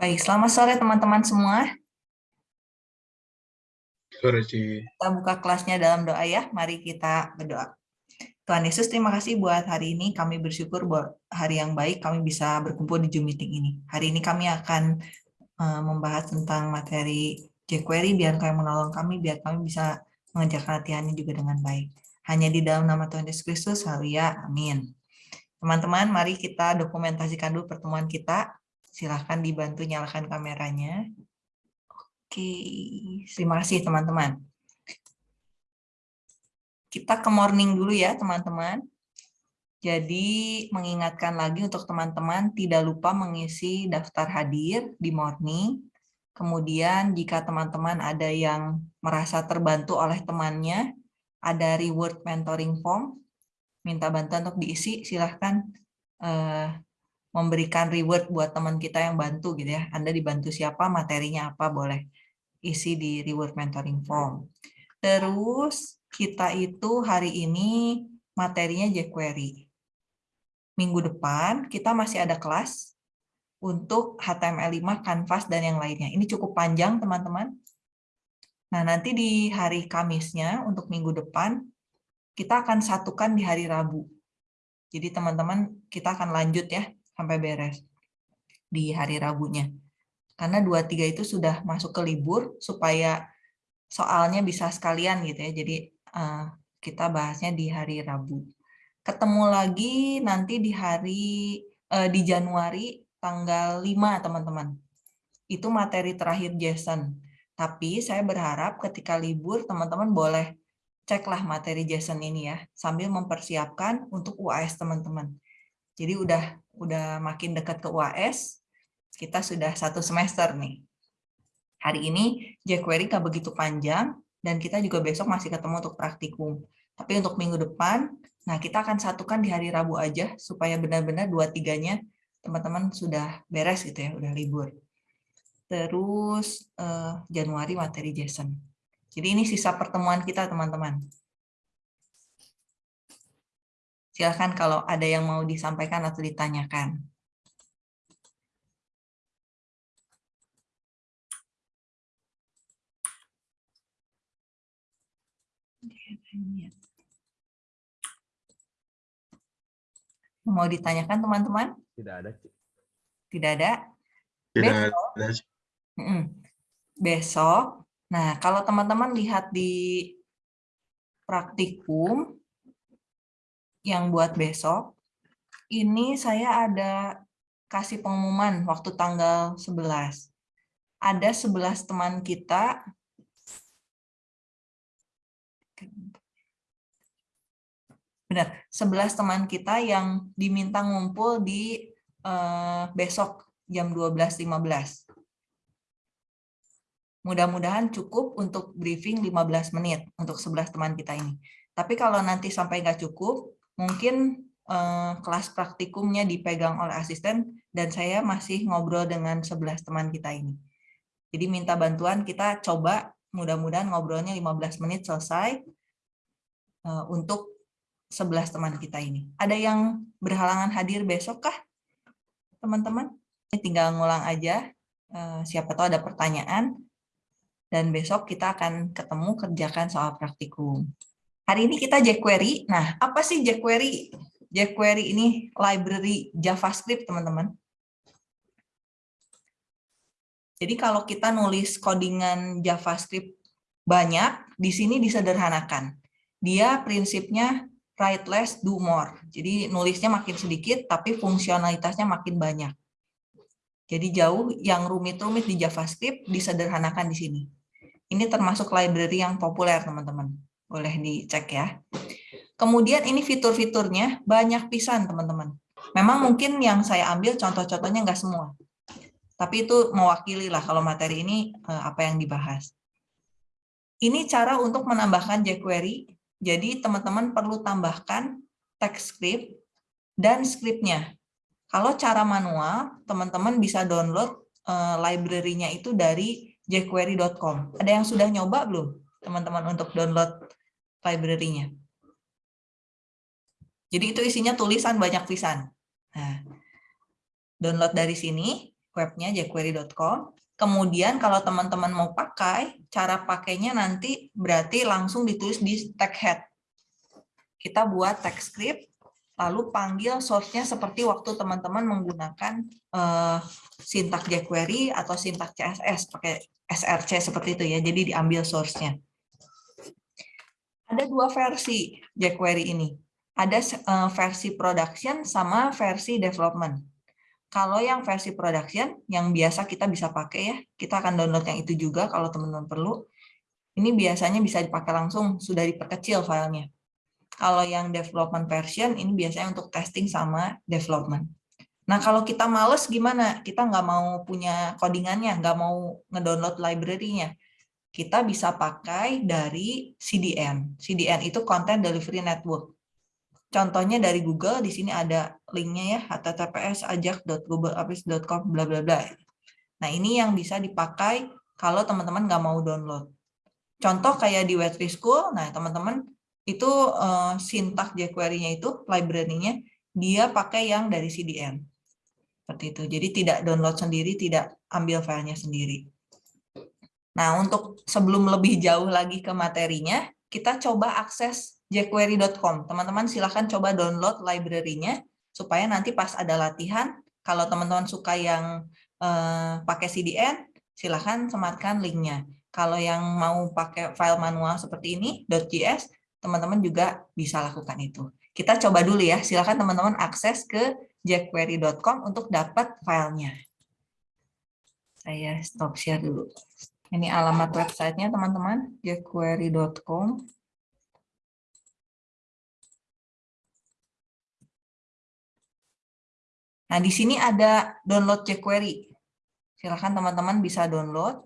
Baik, selamat sore teman-teman semua. Sore, Ci. Kita buka kelasnya dalam doa ya. Mari kita berdoa. Tuhan Yesus, terima kasih buat hari ini. Kami bersyukur buat hari yang baik kami bisa berkumpul di Zoom meeting ini. Hari ini kami akan uh, membahas tentang materi jQuery, biar kami menolong kami, biar kami bisa mengerjakan latihannya juga dengan baik. Hanya di dalam nama Tuhan Yesus Kristus, haleluya, amin. Teman-teman, mari kita dokumentasikan dulu pertemuan kita. Silahkan dibantu nyalakan kameranya. Oke, terima kasih teman-teman. Kita ke morning dulu ya teman-teman. Jadi mengingatkan lagi untuk teman-teman tidak lupa mengisi daftar hadir di morning. Kemudian jika teman-teman ada yang merasa terbantu oleh temannya, ada reward mentoring form, minta bantuan untuk diisi, silahkan uh, memberikan reward buat teman kita yang bantu gitu ya. Anda dibantu siapa, materinya apa, boleh isi di reward mentoring form. Terus kita itu hari ini materinya jQuery. Minggu depan kita masih ada kelas untuk HTML5, Canvas, dan yang lainnya. Ini cukup panjang, teman-teman. Nah, nanti di hari Kamisnya, untuk minggu depan, kita akan satukan di hari Rabu. Jadi, teman-teman, kita akan lanjut ya, sampai beres di hari Rabunya. Karena 2-3 itu sudah masuk ke libur, supaya soalnya bisa sekalian gitu ya. Jadi uh, kita bahasnya di hari Rabu. Ketemu lagi nanti di hari uh, di Januari tanggal 5 teman-teman. Itu materi terakhir Jason. Tapi saya berharap ketika libur teman-teman boleh ceklah materi Jason ini ya sambil mempersiapkan untuk UAS teman-teman. Jadi udah udah makin dekat ke UAS, kita sudah satu semester nih. Hari ini jQuery nggak begitu panjang, dan kita juga besok masih ketemu untuk praktikum. Tapi untuk minggu depan, nah kita akan satukan di hari Rabu aja, supaya benar-benar dua-tiganya teman-teman sudah beres gitu ya, udah libur. Terus eh, Januari materi JSON. Jadi ini sisa pertemuan kita teman-teman. Silahkan kalau ada yang mau disampaikan atau ditanyakan. Mau ditanyakan teman-teman? Tidak ada. Tidak ada? Tidak besok, ada. Besok, nah kalau teman-teman lihat di praktikum yang buat besok, ini saya ada kasih pengumuman waktu tanggal 11. Ada 11 teman kita. Benar 11 teman kita yang diminta ngumpul di uh, besok jam 12.15 mudah-mudahan cukup untuk briefing 15 menit untuk 11 teman kita ini. Tapi kalau nanti sampai nggak cukup mungkin uh, kelas praktikumnya dipegang oleh asisten dan saya masih ngobrol dengan 11 teman kita ini jadi minta bantuan kita coba mudah-mudahan ngobrolnya 15 menit selesai uh, untuk 11 teman kita ini. Ada yang berhalangan hadir besok kah, teman-teman? Tinggal ngulang aja, eh, siapa tahu ada pertanyaan, dan besok kita akan ketemu kerjakan soal praktikum. Hari ini kita jQuery. Nah, apa sih jQuery? jQuery ini library JavaScript, teman-teman. Jadi kalau kita nulis codingan JavaScript banyak, di sini disederhanakan. Dia prinsipnya write less, do more. Jadi nulisnya makin sedikit, tapi fungsionalitasnya makin banyak. Jadi jauh yang rumit-rumit di JavaScript disederhanakan di sini. Ini termasuk library yang populer, teman-teman. Boleh dicek ya. Kemudian ini fitur-fiturnya banyak pisan, teman-teman. Memang mungkin yang saya ambil contoh-contohnya nggak semua. Tapi itu mewakili lah kalau materi ini eh, apa yang dibahas. Ini cara untuk menambahkan jQuery jadi teman-teman perlu tambahkan text script dan scriptnya. Kalau cara manual, teman-teman bisa download uh, library-nya itu dari jQuery.com. Ada yang sudah nyoba belum, teman-teman, untuk download library-nya? Jadi itu isinya tulisan banyak tulisan. Nah, download dari sini. webnya jquery.com. Kemudian kalau teman-teman mau pakai, cara pakainya nanti berarti langsung ditulis di tag head. Kita buat tag script, lalu panggil source-nya seperti waktu teman-teman menggunakan uh, sintak jQuery atau sintak CSS pakai SRC seperti itu ya. Jadi diambil source-nya. Ada dua versi jQuery ini. Ada uh, versi production sama versi development. Kalau yang versi production, yang biasa kita bisa pakai ya, kita akan download yang itu juga kalau teman-teman perlu. Ini biasanya bisa dipakai langsung, sudah diperkecil filenya. Kalau yang development version, ini biasanya untuk testing sama development. Nah, kalau kita males gimana? Kita nggak mau punya codingannya, nggak mau ngedownload library-nya. Kita bisa pakai dari CDN. CDN itu Content Delivery Network. Contohnya dari Google, di sini ada linknya ya, https ajak.googleapps.com bla bla bla. Nah ini yang bisa dipakai kalau teman-teman nggak mau download. Contoh kayak di Wetry School, nah teman-teman itu uh, sintak jQuery-nya itu, library-nya, dia pakai yang dari CDN. Seperti itu. Jadi tidak download sendiri, tidak ambil filenya sendiri. Nah, untuk sebelum lebih jauh lagi ke materinya, kita coba akses jquery.com. Teman-teman silahkan coba download library-nya supaya nanti pas ada latihan, kalau teman-teman suka yang eh, pakai CDN, silahkan sematkan linknya. Kalau yang mau pakai file manual seperti ini, .js, teman-teman juga bisa lakukan itu. Kita coba dulu ya, silahkan teman-teman akses ke jquery.com untuk dapat filenya. Saya stop share dulu. Ini alamat websitenya teman-teman, jquery.com. Nah, di sini ada download jQuery. Silahkan teman-teman bisa download.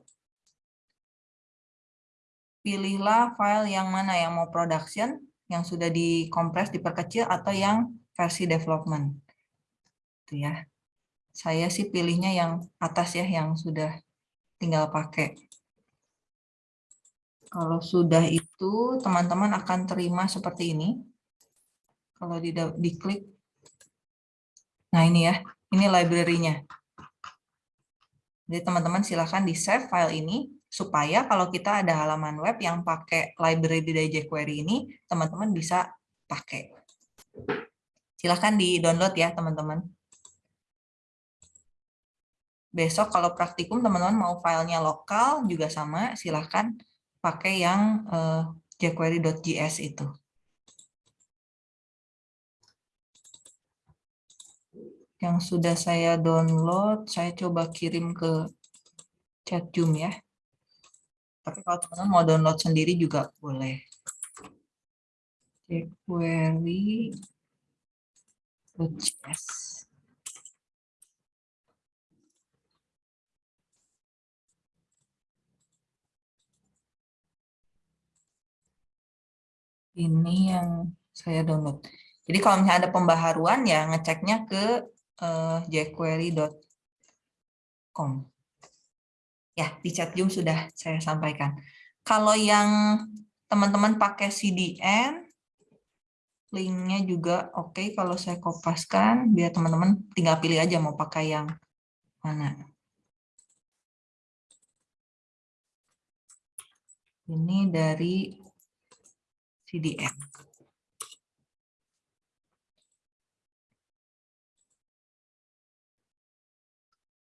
Pilihlah file yang mana yang mau production, yang sudah dikompres, diperkecil, atau yang versi development. Itu ya. Saya sih pilihnya yang atas ya, yang sudah tinggal pakai. Kalau sudah itu, teman-teman akan terima seperti ini. Kalau diklik Nah ini ya, ini library-nya. Jadi teman-teman silahkan di save file ini, supaya kalau kita ada halaman web yang pakai library dari jQuery ini, teman-teman bisa pakai. Silahkan di-download ya teman-teman. Besok kalau praktikum teman-teman mau filenya lokal juga sama, silahkan pakai yang uh, jQuery.js itu. yang sudah saya download, saya coba kirim ke chat Zoom ya. Tapi kalau teman-teman mau download sendiri juga boleh. jQuery Ini yang saya download. Jadi kalau misalnya ada pembaharuan ya ngeceknya ke uh, jquery.com. Ya, di chat Zoom sudah saya sampaikan. Kalau yang teman-teman pakai CDN, linknya juga oke okay kalau saya kopaskan, biar teman-teman tinggal pilih aja mau pakai yang mana. Ini dari CDN.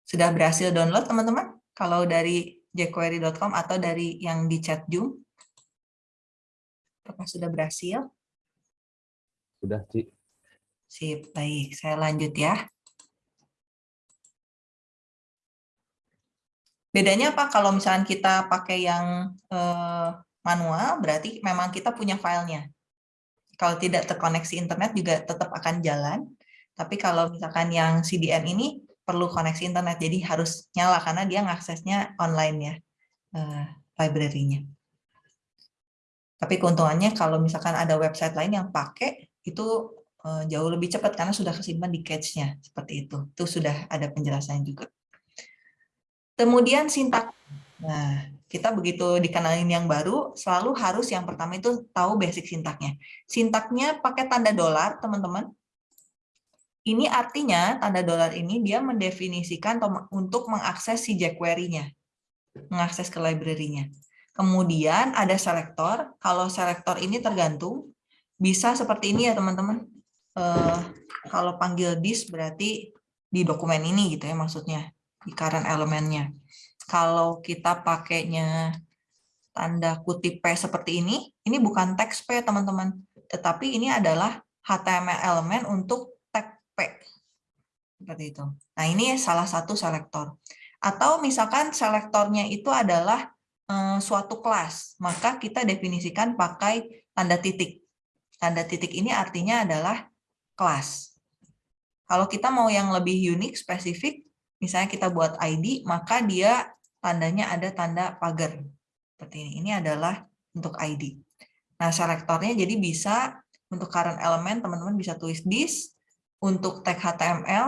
Sudah berhasil download teman-teman? Kalau dari jquery.com atau dari yang di chat Zoom? Apakah sudah berhasil? Sudah, Ci. Sip, baik. Saya lanjut ya. Bedanya apa kalau misalnya kita pakai yang eh, manual, berarti memang kita punya filenya. Kalau tidak terkoneksi internet juga tetap akan jalan. Tapi kalau misalkan yang CDN ini perlu koneksi internet, jadi harus nyala karena dia ngaksesnya online ya, uh, library-nya. Tapi keuntungannya kalau misalkan ada website lain yang pakai, itu uh, jauh lebih cepat karena sudah kesimpan di cache-nya, seperti itu. Itu sudah ada penjelasannya juga. Kemudian sintak. Nah, kita begitu dikenalin yang baru, selalu harus yang pertama itu tahu basic sintaknya. Sintaknya pakai tanda dolar, teman-teman Ini artinya tanda dolar ini dia mendefinisikan untuk mengakses si jQuery-nya, mengakses ke library-nya. Kemudian ada selektor. Kalau selektor ini tergantung, bisa seperti ini ya teman-teman. Uh, kalau panggil this berarti di dokumen ini gitu ya maksudnya, di current elemennya. Kalau kita pakainya tanda kutip P seperti ini, ini bukan teks P teman-teman, tetapi ini adalah HTML elemen untuk P. Seperti itu. Nah, ini salah satu selektor. Atau misalkan selektornya itu adalah eh, suatu kelas, maka kita definisikan pakai tanda titik. Tanda titik ini artinya adalah kelas. Kalau kita mau yang lebih unik, spesifik, misalnya kita buat ID, maka dia tandanya ada tanda pagar. Seperti ini. Ini adalah untuk ID. Nah, selektornya jadi bisa untuk current element, teman-teman bisa tulis this, untuk tag HTML,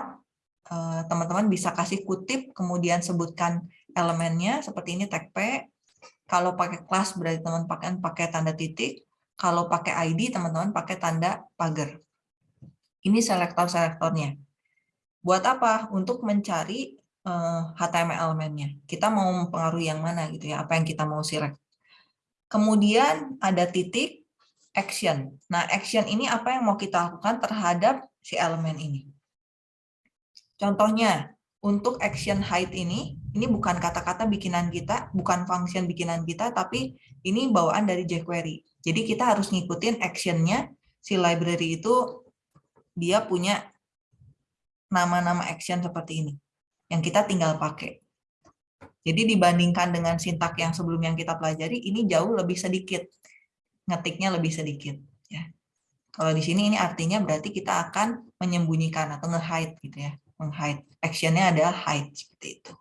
eh, teman-teman bisa kasih kutip, kemudian sebutkan elemennya, seperti ini tag P. Kalau pakai kelas berarti teman-teman pakai, pakai tanda titik. Kalau pakai ID, teman-teman pakai tanda pagar. Ini selektor-selektornya. Buat apa? Untuk mencari HTML eh, elemennya. Kita mau mempengaruhi yang mana gitu ya, apa yang kita mau select. Kemudian ada titik action. Nah, action ini apa yang mau kita lakukan terhadap si elemen ini. Contohnya, untuk action height ini, ini bukan kata-kata bikinan kita, bukan function bikinan kita, tapi ini bawaan dari jQuery. Jadi kita harus ngikutin actionnya si library itu dia punya nama-nama action seperti ini, yang kita tinggal pakai. Jadi dibandingkan dengan sintak yang sebelum yang kita pelajari, ini jauh lebih sedikit, ngetiknya lebih sedikit. Ya. Kalau di sini ini artinya berarti kita akan menyembunyikan atau nge-hide gitu ya. Meng-hide. Actionnya adalah hide seperti itu.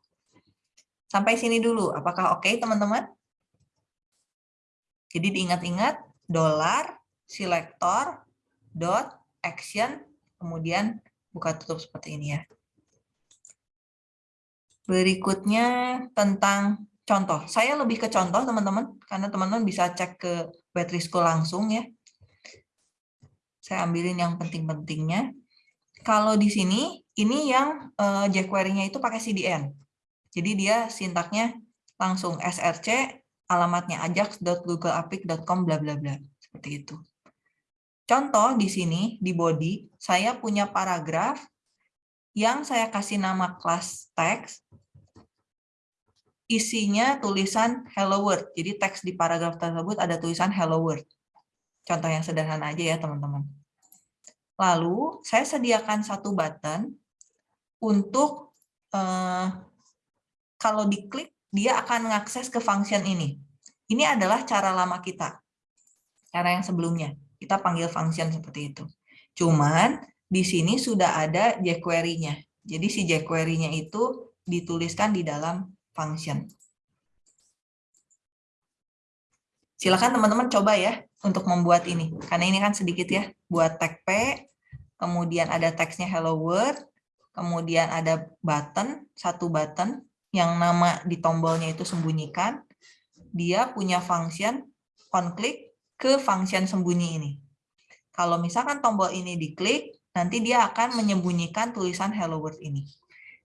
Sampai sini dulu. Apakah oke okay, teman-teman? Jadi diingat-ingat dolar selector dot action kemudian buka tutup seperti ini ya. Berikutnya tentang contoh. Saya lebih ke contoh teman-teman karena teman-teman bisa cek ke Wetrisco langsung ya. Saya ambilin yang penting-pentingnya. Kalau di sini, ini yang uh, jQuery-nya itu pakai CDN. Jadi dia sintaknya langsung src, alamatnya ajax.googleapik.com, bla bla bla. Seperti itu. Contoh di sini, di body, saya punya paragraf yang saya kasih nama kelas teks, isinya tulisan hello world. Jadi teks di paragraf tersebut ada tulisan hello world. Contoh yang sederhana aja ya teman-teman. Lalu saya sediakan satu button untuk eh, kalau diklik dia akan mengakses ke function ini. Ini adalah cara lama kita. Cara yang sebelumnya. Kita panggil function seperti itu. Cuman di sini sudah ada jQuery-nya. Jadi si jQuery-nya itu dituliskan di dalam function. Silakan teman-teman coba ya untuk membuat ini. Karena ini kan sedikit ya, buat tag P, kemudian ada teksnya hello world, kemudian ada button, satu button yang nama di tombolnya itu sembunyikan. Dia punya function on click ke function sembunyi ini. Kalau misalkan tombol ini diklik, nanti dia akan menyembunyikan tulisan hello world ini.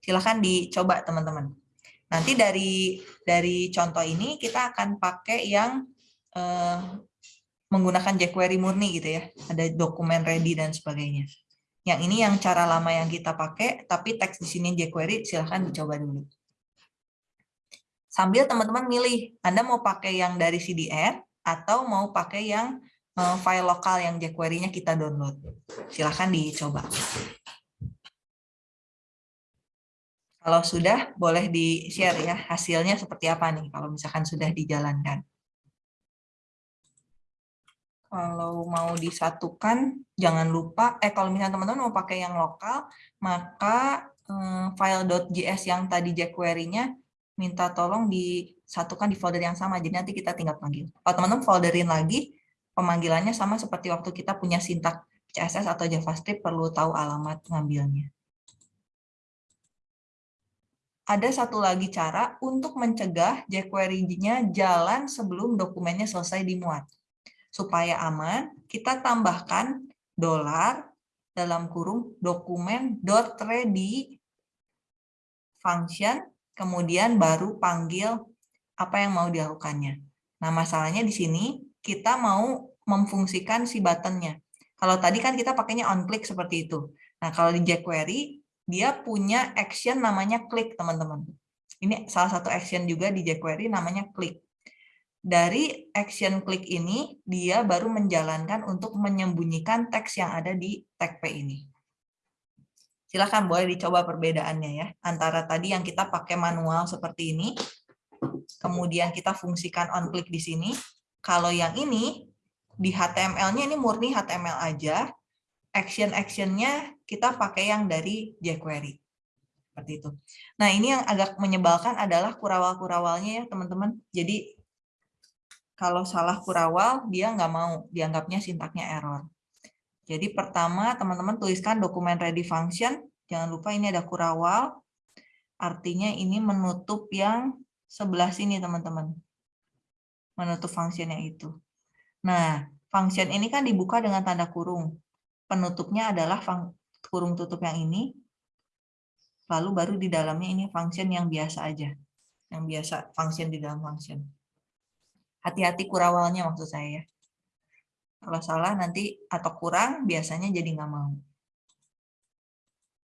Silahkan dicoba teman-teman. Nanti dari dari contoh ini kita akan pakai yang eh, menggunakan jQuery murni gitu ya. Ada dokumen ready dan sebagainya. Yang ini yang cara lama yang kita pakai, tapi teks di sini jQuery silahkan dicoba dulu. Sambil teman-teman milih, Anda mau pakai yang dari CDN atau mau pakai yang file lokal yang jQuery-nya kita download. Silahkan dicoba. Kalau sudah, boleh di-share ya hasilnya seperti apa nih kalau misalkan sudah dijalankan. Kalau mau disatukan, jangan lupa, eh kalau misalnya teman-teman mau pakai yang lokal, maka eh, file.js yang tadi jQuery-nya minta tolong disatukan di folder yang sama, jadi nanti kita tinggal panggil. Kalau teman-teman folderin lagi, pemanggilannya sama seperti waktu kita punya sintak CSS atau JavaScript, perlu tahu alamat ngambilnya ada satu lagi cara untuk mencegah jQuery-nya jalan sebelum dokumennya selesai dimuat. Supaya aman, kita tambahkan dolar, dalam kurung dokumen dot ready function, kemudian baru panggil apa yang mau dilakukannya. Nah, masalahnya di sini kita mau memfungsikan si buttonnya. Kalau tadi kan kita pakainya on click seperti itu. Nah, kalau di jQuery, dia punya action namanya klik, teman-teman. Ini salah satu action juga di jQuery namanya klik. Dari action klik ini, dia baru menjalankan untuk menyembunyikan teks yang ada di tag P ini. Silahkan boleh dicoba perbedaannya ya. Antara tadi yang kita pakai manual seperti ini, kemudian kita fungsikan on click di sini. Kalau yang ini, di HTML-nya ini murni HTML aja, action-actionnya kita pakai yang dari jQuery. Seperti itu. Nah, ini yang agak menyebalkan adalah kurawal-kurawalnya ya, teman-teman. Jadi, kalau salah kurawal, dia nggak mau, dianggapnya sintaknya error. Jadi, pertama, teman-teman tuliskan dokumen ready function. Jangan lupa ini ada kurawal. Artinya ini menutup yang sebelah sini, teman-teman. Menutup fungsinya itu. Nah, function ini kan dibuka dengan tanda kurung. Penutupnya adalah kurung tutup yang ini, lalu baru di dalamnya ini function yang biasa aja. Yang biasa, function di dalam function. Hati-hati kurawalnya maksud saya. Kalau salah nanti atau kurang, biasanya jadi nggak mau.